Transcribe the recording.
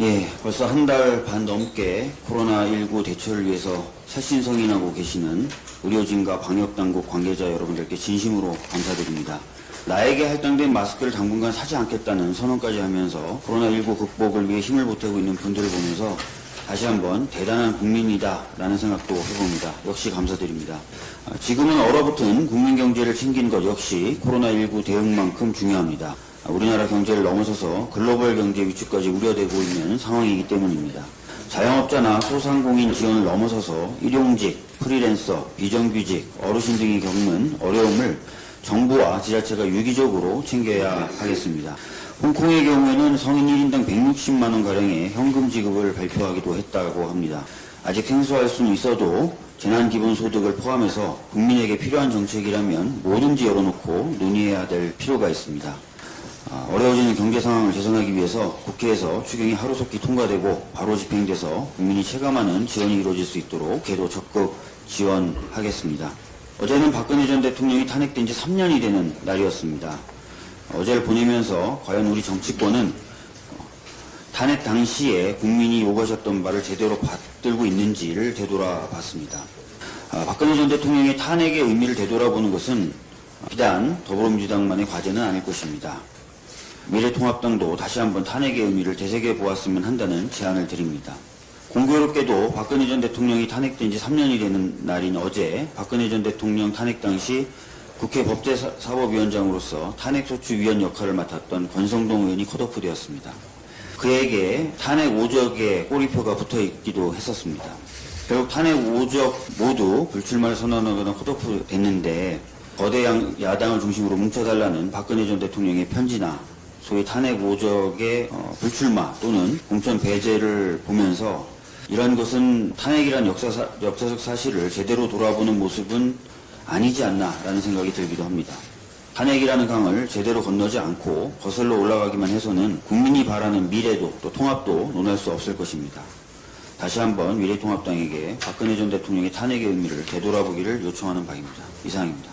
예, 벌써 한 달 반 넘게 코로나19 대처를 위해서 살신성인하고 계시는 의료진과 방역당국 관계자 여러분들께 진심으로 감사드립니다. 나에게 할당된 마스크를 당분간 사지 않겠다는 선언까지 하면서 코로나19 극복을 위해 힘을 보태고 있는 분들을 보면서 다시 한번 대단한 국민이다 라는 생각도 해봅니다. 역시 감사드립니다. 아, 지금은 얼어붙은 국민 경제를 챙기는 것 역시 코로나19 대응만큼 중요합니다. 아, 우리나라 경제를 넘어서서 글로벌 경제 위축까지 우려되고 있는 상황이기 때문입니다. 자영업자나 소상공인 지원을 넘어서서 일용직, 프리랜서, 비정규직, 어르신 등이 겪는 어려움을 정부와 지자체가 유기적으로 챙겨야 하겠습니다. 홍콩의 경우에는 성인 1인당 160만 원 가량의 현금 지급을 발표하기도 했다고 합니다. 아직 생소할 수는 있어도 재난기본소득을 포함해서 국민에게 필요한 정책이라면 뭐든지 열어놓고 논의해야 될 필요가 있습니다. 아, 어려워지는 경제 상황을 개선하기 위해서 국회에서 추경이 하루속히 통과되고 바로 집행돼서 국민이 체감하는 지원이 이루어질 수 있도록 개도 적극 지원하겠습니다. 어제는 박근혜 전 대통령이 탄핵된 지 3년이 되는 날이었습니다. 어제를 보내면서 과연 우리 정치권은 탄핵 당시에 국민이 요구하셨던 바를 제대로 받들고 있는지를 되돌아봤습니다. 아, 박근혜 전 대통령의 탄핵의 의미를 되돌아보는 것은 비단 더불어민주당만의 과제는 아닐 것입니다. 미래통합당도 다시 한번 탄핵의 의미를 되새겨 보았으면 한다는 제안을 드립니다. 공교롭게도 박근혜 전 대통령이 탄핵된 지 3년이 되는 날인 어제 박근혜 전 대통령 탄핵 당시 국회 법제사법위원장으로서 탄핵소추위원 역할을 맡았던 권성동 의원이 컷오프되었습니다. 그에게 탄핵 오적의 꼬리표가 붙어 있기도 했었습니다. 결국 탄핵 오적 모두 불출마를 선언하거나 컷오프 됐는데 거대 양- 야당을 중심으로 뭉쳐달라는 박근혜 전 대통령의 편지나 소위 탄핵 오적의 어, 불출마 또는 공천 배제를 보면서 이런 것은 탄핵이란 역사사, 역사적 사실을 제대로 돌아보는 모습은 아니지 않나라는 생각이 들기도 합니다. 탄핵이라는 강을 제대로 건너지 않고 거슬러 올라가기만 해서는 국민이 바라는 미래도 또 통합도 논할 수 없을 것입니다. 다시 한번 미래통합당에게 박근혜 전 대통령의 탄핵의 의미를 되돌아보기를 요청하는 바입니다. 이상입니다.